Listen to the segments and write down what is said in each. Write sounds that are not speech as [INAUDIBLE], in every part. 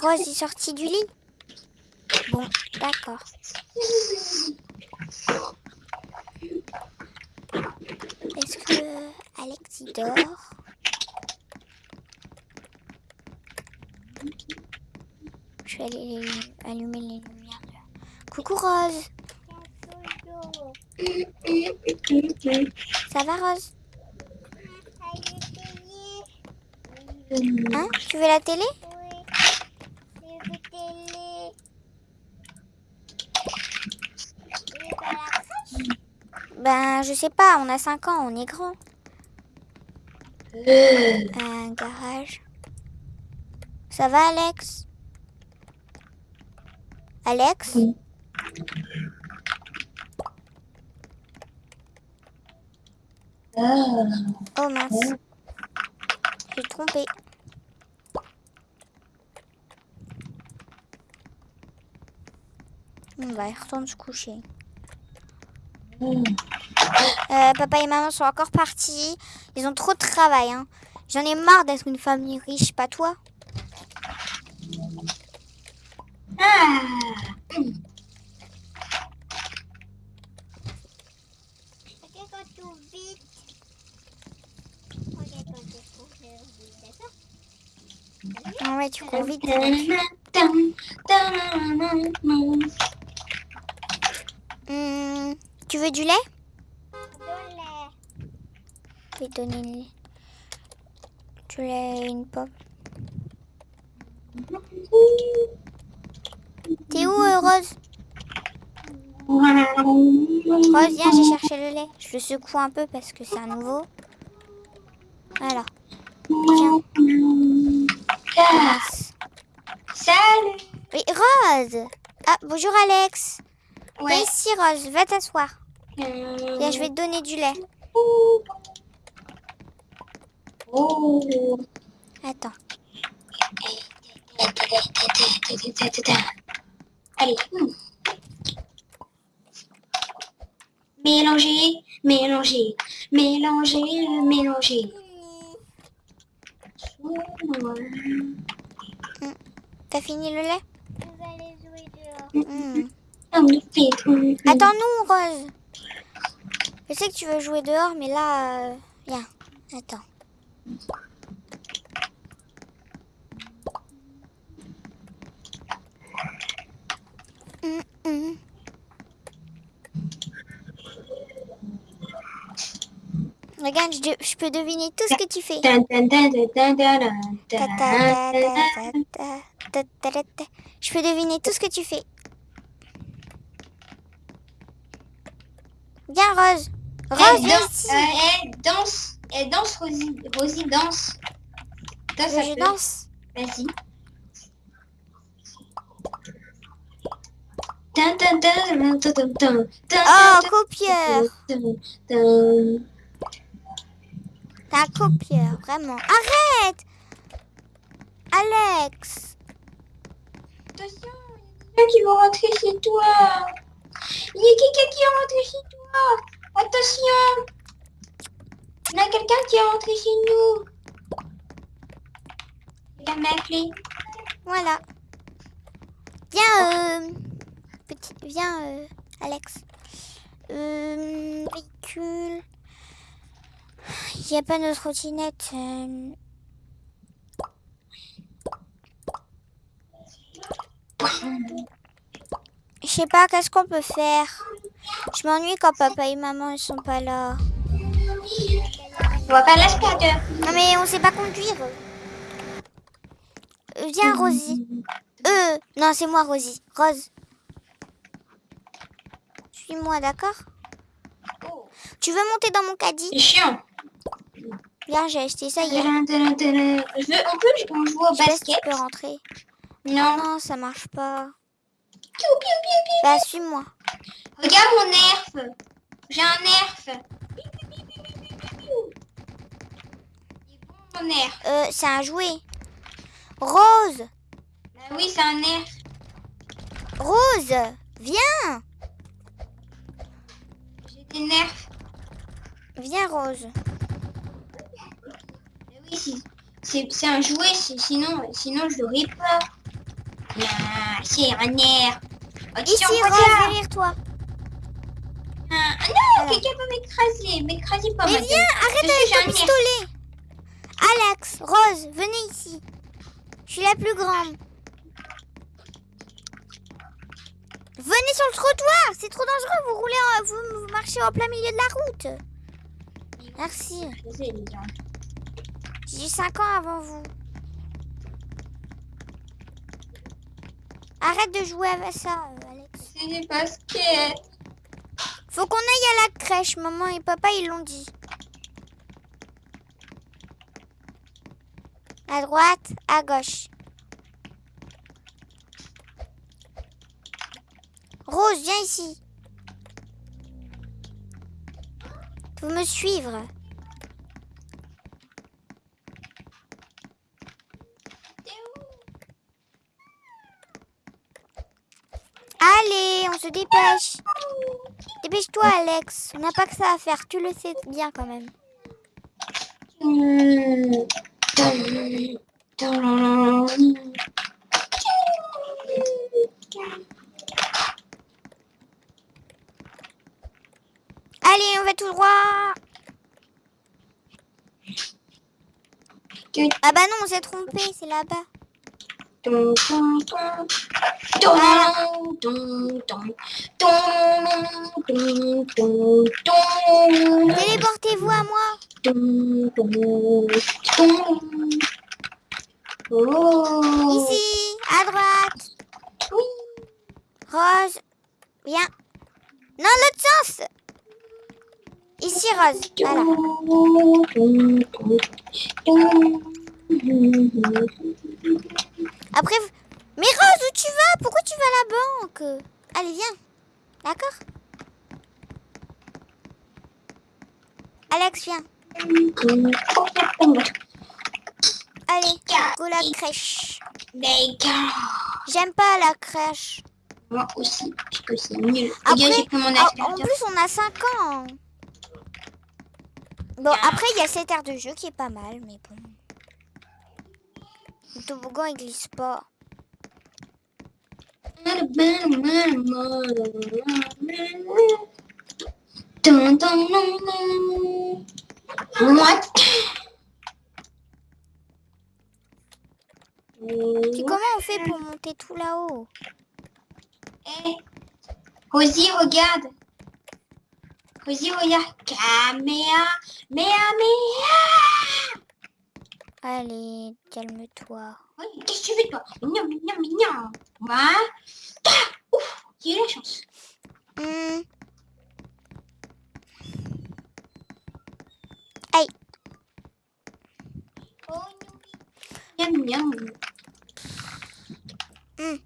Rose est sortie du lit. Bon, d'accord. Est-ce que Alex dort? Je vais aller allumer les lumières. Coucou Rose. Ça va Rose? Hein? Tu veux la télé? Ben, je sais pas, on a 5 ans, on est grand. [GASPS] Un garage. Ça va, Alex? Alex? Oui. Ah, Oh mince. J'ai trompé. Bon, bah, il retourne se coucher. mm. Euh, papa et maman sont encore partis. Ils ont trop de travail. Hein. J'en ai marre d'être une famille riche, pas toi Ah. Ouais, tu cours vite. Hmm, tu veux du lait? Donner. Du lait et une pomme. T'es où, euh, Rose? Rose, viens, j'ai cherché le lait. Je le secoue un peu parce que c'est un nouveau. Voilà. Tiens. Mince. Salut. Oui, Rose Ah, bonjour Alex. Ouais. Viens ici, Rose, va t'asseoir. Viens, je vais te donner du lait. Oh. Attends. Allez. hmm. Mélanger, mélanger, mélanger, mélanger. T'as fini le lait? Hmm. Attends-nous, Rose. Je sais que tu veux jouer dehors, mais là... euh, Viens, attends. Regarde, je, je, peux deviner tout ce que tu fais. Je peux deviner tout ce que tu fais. Bien, Rose. Rose, danse. Danse elle danse, Rosie, Rosie danse. Danse Je un peu. danse. Vas-y. Oh, copieur. T'es un copieur, vraiment. Arrête Alex Attention, il y a quelqu'un qui va rentrer chez toi. Il y a quelqu'un qui est rentré chez toi. Attention. Il y a quelqu'un qui est rentré chez nous. Il a ma clé. Voilà. Viens, euh, petit, viens, euh, Alex. Euh, véhicule. Il n'y a pas notre trottinette. euh. Je sais pas, qu'est-ce qu'on peut faire? Je m'ennuie quand papa et maman ils sont pas là. On va faire l'aspirateur. Non mais on sait pas conduire. Euh, viens Rosie. Euh, non c'est moi Rosie. Rose. Suis-moi, d'accord Oh, Tu veux monter dans mon caddie c'est chiant. Viens, j'ai acheté ça hier. Je veux, on peut on joue au Je pas si tu basket peux rentrer. Non. Non, ça marche pas. Piou, piou, piou, piou. Bah suis-moi. Regarde mon nerf. J'ai un nerf. Mon nerf. Euh, c'est un jouet. Rose Bah oui, c'est un nerf. Rose Viens J'ai des nerfs. Viens Rose. Bah oui. C'est un jouet, sinon, sinon je l'aurais pas. Ah, c'est un air. Oh, Ici, Rose, derrière toi. Ah, non, Voilà. quelqu'un peut m'écraser. M'écraser pas Mais viens, arrête avec ton un air. pistolet. Alex, Rose, venez ici. Je suis la plus grande. Venez sur le trottoir, c'est trop dangereux, vous roulez, en- vous, vous marchez en plein milieu de la route. Merci. J'ai 5 ans avant vous. Arrête de jouer avec ça, euh, Alex. C'est des baskets. Faut qu'on aille à la crèche, maman et papa ils l'ont dit. À droite, à gauche. Rose, viens ici. Faut me suivre? Allez, on se dépêche. Dépêche-toi, Alex. On n'a pas que ça à faire. Tu le sais bien quand même. Hmm. Allez, on va tout droit. Ah bah non, on s'est trompé. C'est là-bas. Téléportez-vous à moi. Dun. Oh. Ici, à droite. Oui. Rose, viens. Non, l'autre sens. Ici, Rose. Voilà. Après, mais Rose, où tu vas? Pourquoi tu vas à la banque? Allez, viens. D'accord? Alex, viens. Allez, go la crèche. J'aime pas la crèche. Moi aussi, parce que c'est nul. Après, Regarde, pris mon en plus, on a 5 ans. Bon, après, il y a cette aire de jeu qui est pas mal, mais bon. Le toboggan, il glisse pas. Dun, comment on fait pour monter tout là-haut? Eh. Rosie, regarde. Rosie, regarde. Caméa, méa, méa. Allez, calme-toi. Oui, Qu'est-ce que tu veux, toi? Mignon, mignon, mignon. Moi. Ah, Ouf, j'ai eu la chance. Hmm, Oh, miam, miam. Miam.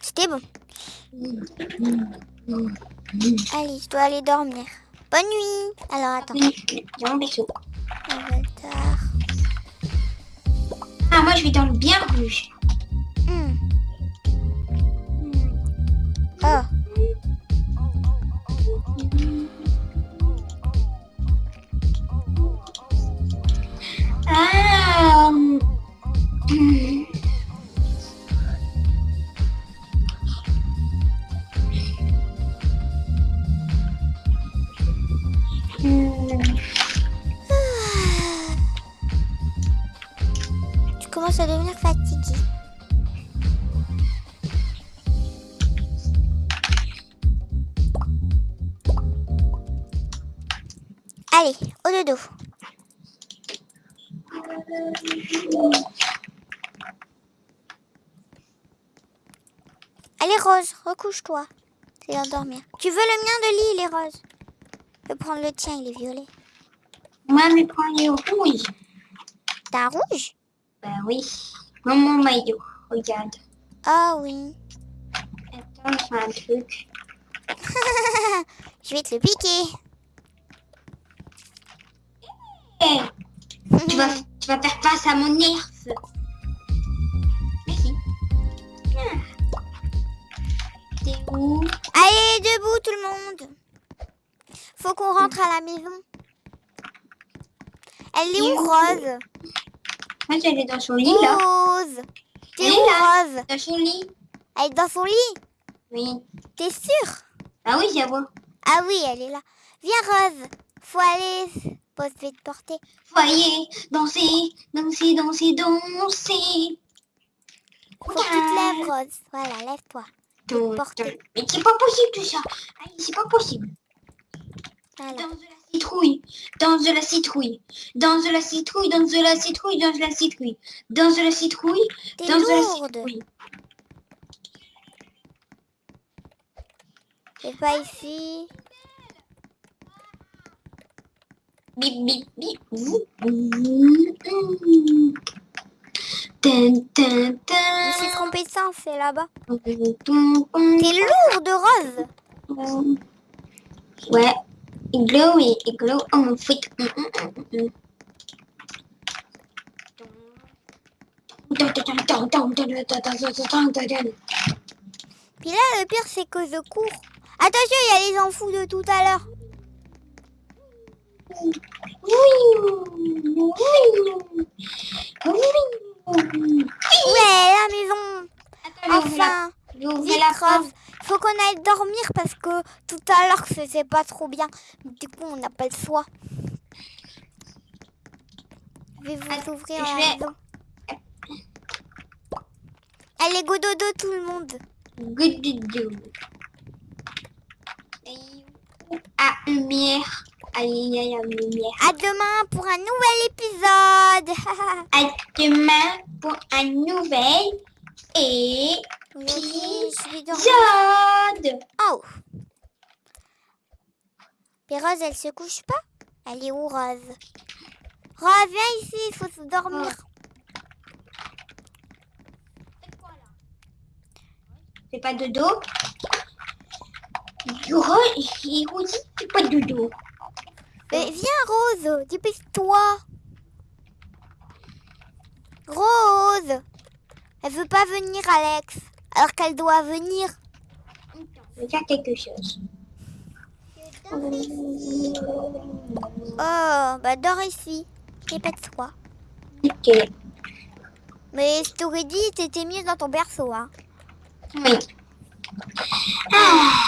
C'était bon. Allez, je dois aller dormir. Bonne nuit. Alors, attends. Viens, bisou. On va le tard. Ah, moi, je vais dans le bien rouge. Allez, au dodo. Allez, Rose, recouche-toi. C'est l'heure de dormir. Tu veux le mien de lit, il est rose? Je vais prendre le tien, il est violet. Moi, mais prends les rouges. T'as un rouge? Bah oui. Mon maillot. Regarde. Ah oui. Attends, je fais un truc. [LAUGHS] Je vais te le piquer. Tu, vas, tu vas faire face à mon nerf. Merci. T'es où Allez, debout tout le monde. Faut qu'on rentre à la maison. Elle est où, Rose? Moi, elle est dans son lit, là. Rose. T'es Elle où. Rose? Dans son lit. Elle est dans son lit? Oui. T'es sûre? Ah oui, j'avoue. Ah oui, elle est là. Viens, Rose. Faut aller. Te porter. Voyez, danser, danser, danser, danser. Faut que tu te lèves, Rose. Voilà, lève-toi. Porter. Mais c'est pas possible tout ça. C'est pas possible. Voilà. Danse de la citrouille, danse de la citrouille, danse de la citrouille, danse de la citrouille, danse de la citrouille, danse de la citrouille, T'es danse de la citrouille. C'est pas ici. Bip bip bip. Je suis tin. trompée de sens, c'est là-bas. T'es lourde, Rose. Ouais. Iglo et iglo en. Hum, hum, hum, hum. Puis là, le pire, c'est que je cours. Attention, il y a les enfous de tout à l'heure. Ouais, la maison. Enfin, la. Faut qu'on aille dormir parce que tout à l'heure, c'était pas trop bien. Du coup, on n'a pas le choix. Je vais vous ouvrir la maison. Allez, go dodo tout le monde. Good do. À lumière. À demain pour un nouvel épisode. [LAUGHS] À demain pour un nouvel épisode. Oh. Mais Rose, elle se couche pas? Elle est où, Rose? Rose, viens ici, il faut se dormir. C'est pas dodo. Yoro, il dit c'est pas dodo. Mais viens, Rose, dépêche-toi. Rose Elle veut pas venir, Alex. Alors qu'elle doit venir. Je vais faire quelque chose. Oh, bah dors ici. Dépêche-toi. Ok. Mais je t'aurais dit, t'étais mieux dans ton berceau, hein. Oui. Ah.